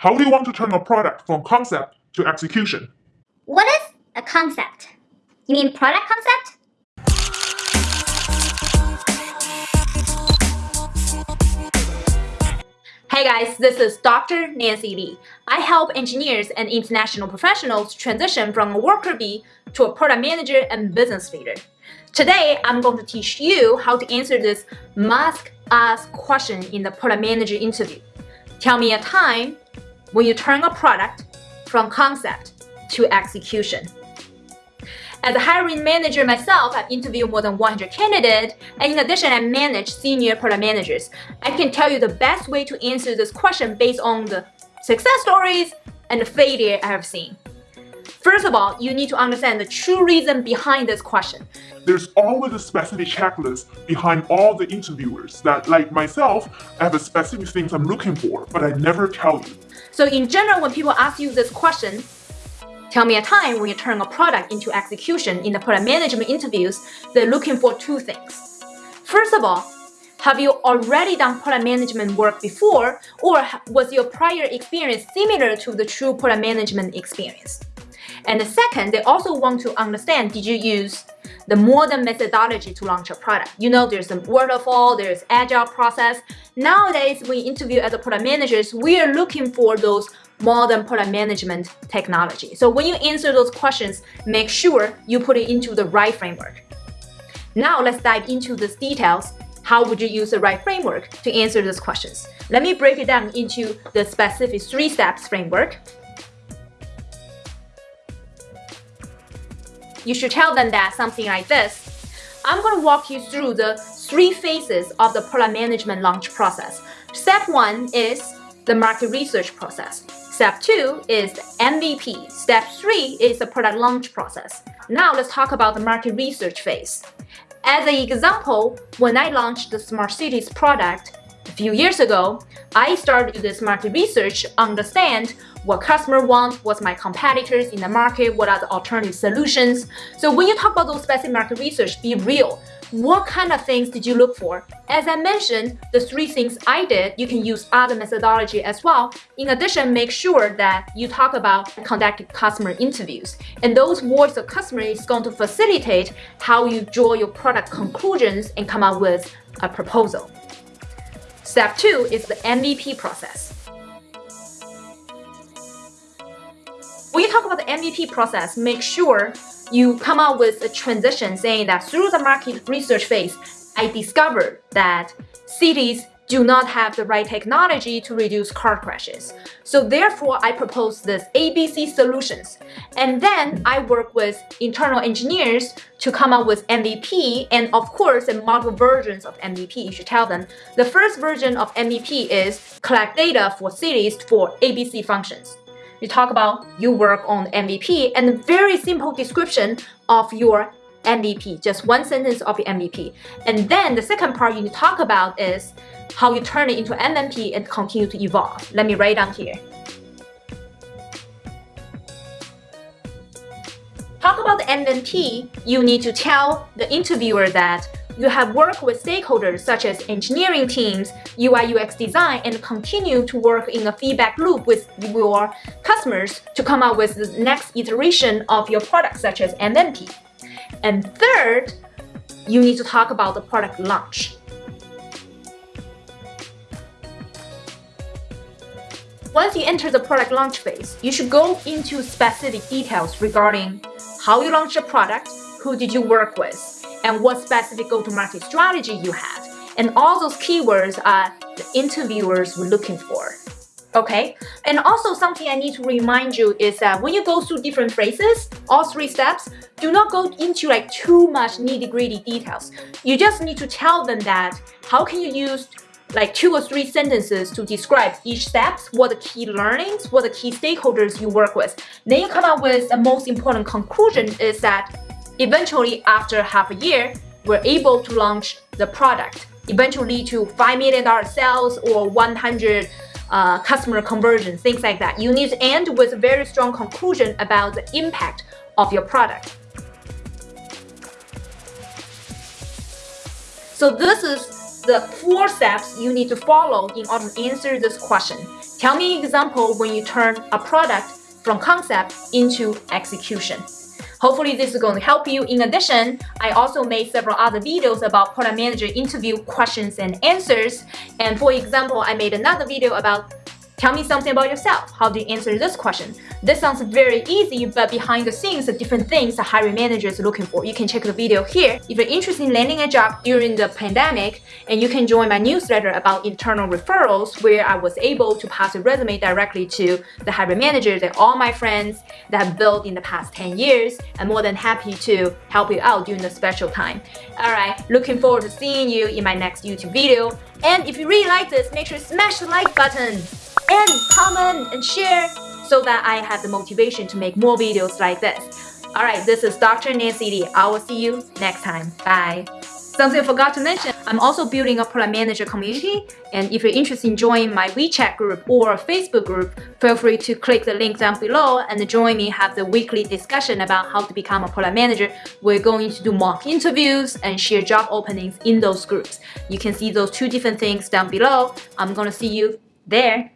How do you want to turn a product from concept to execution? What is a concept? You mean product concept? Hey guys, this is Dr. Nancy Li. I help engineers and international professionals transition from a worker bee to a product manager and business leader. Today, I'm going to teach you how to answer this must-ask question in the product manager interview. Tell me a time when you turn a product from concept to execution. As a hiring manager myself, I've interviewed more than 100 candidates, and in addition, I manage senior product managers. I can tell you the best way to answer this question based on the success stories and the failure I have seen. First of all, you need to understand the true reason behind this question. There's always a specific checklist behind all the interviewers that, like myself, I have a specific things I'm looking for, but I never tell you. So in general, when people ask you this question, tell me a time when you turn a product into execution in the product management interviews, they're looking for two things. First of all, have you already done product management work before, or was your prior experience similar to the true product management experience? And the second, they also want to understand, did you use the modern methodology to launch a product? You know, there's a waterfall, there's agile process. Nowadays, we interview as a product managers, we are looking for those modern product management technology. So when you answer those questions, make sure you put it into the right framework. Now let's dive into the details. How would you use the right framework to answer those questions? Let me break it down into the specific three steps framework you should tell them that something like this. I'm going to walk you through the three phases of the product management launch process. Step one is the market research process. Step two is the MVP. Step three is the product launch process. Now let's talk about the market research phase. As an example, when I launched the Smart Cities product, few years ago, I started this market research, understand what customer want, what's my competitors in the market, what are the alternative solutions. So when you talk about those specific market research, be real. What kind of things did you look for? As I mentioned, the three things I did, you can use other methodology as well. In addition, make sure that you talk about conducting customer interviews. And those voice of customer is going to facilitate how you draw your product conclusions and come up with a proposal. Step two is the MVP process. When you talk about the MVP process, make sure you come up with a transition saying that through the market research phase, I discovered that cities do not have the right technology to reduce car crashes. So therefore, I propose this ABC solutions. And then I work with internal engineers to come up with MVP and of course, the multiple versions of MVP. You should tell them. The first version of MVP is collect data for cities for ABC functions. You talk about you work on MVP and a very simple description of your MVP, just one sentence of your MVP. And then the second part you need to talk about is how you turn it into MVP and continue to evolve. Let me write down here. Talk about the MVP, you need to tell the interviewer that you have worked with stakeholders such as engineering teams, UI UX design, and continue to work in a feedback loop with your customers to come up with the next iteration of your product such as MVP. And third, you need to talk about the product launch. Once you enter the product launch phase, you should go into specific details regarding how you launched the product, who did you work with, and what specific go-to-market strategy you had. And all those keywords are the interviewers were looking for. Okay, and also something I need to remind you is that when you go through different phrases, all three steps, do not go into like too much nitty-gritty details. You just need to tell them that how can you use like two or three sentences to describe each steps, what the key learnings, what the key stakeholders you work with. Then you come up with the most important conclusion is that eventually after half a year, we're able to launch the product, eventually to $5 million sales or 100 uh, customer conversion, things like that. You need to end with a very strong conclusion about the impact of your product. So this is the four steps you need to follow in order to answer this question. Tell me an example when you turn a product from concept into execution. Hopefully this is going to help you. In addition, I also made several other videos about product manager interview questions and answers. And for example, I made another video about Tell me something about yourself. How do you answer this question? This sounds very easy, but behind the scenes are different things the hiring manager is looking for. You can check the video here. If you're interested in landing a job during the pandemic, and you can join my newsletter about internal referrals, where I was able to pass a resume directly to the hiring manager that all my friends that have built in the past 10 years. I'm more than happy to help you out during the special time. Alright, looking forward to seeing you in my next YouTube video. And if you really like this, make sure to smash the like button and comment and share so that I have the motivation to make more videos like this. Alright, this is Dr. Nancy Li. I will see you next time. Bye. Something I forgot to mention, I'm also building a product manager community and if you're interested in joining my WeChat group or Facebook group, feel free to click the link down below and join me have the weekly discussion about how to become a product manager. We're going to do mock interviews and share job openings in those groups. You can see those two different things down below. I'm gonna see you there.